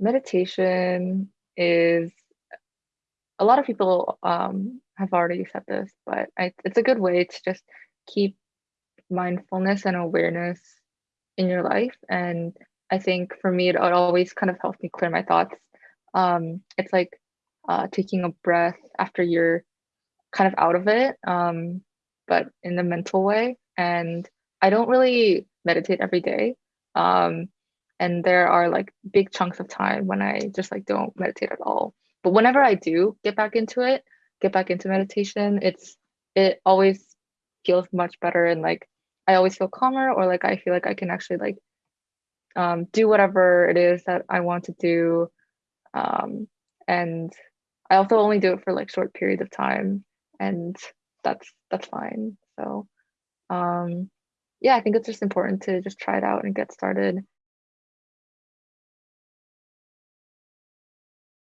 meditation is a lot of people um, have already said this, but I, it's a good way to just keep mindfulness and awareness in your life. And I think for me, it, always kind of helps me clear my thoughts. Um, it's like uh, taking a breath after you're kind of out of it, um, but in the mental way. And I don't really meditate every day. Um, and there are like big chunks of time when I just like don't meditate at all. But whenever I do get back into it, get back into meditation, it's it always feels much better and like I always feel calmer or like I feel like I can actually like um, do whatever it is that I want to do. Um, and I also only do it for like short periods of time and that's that's fine. So um, yeah, I think it's just important to just try it out and get started.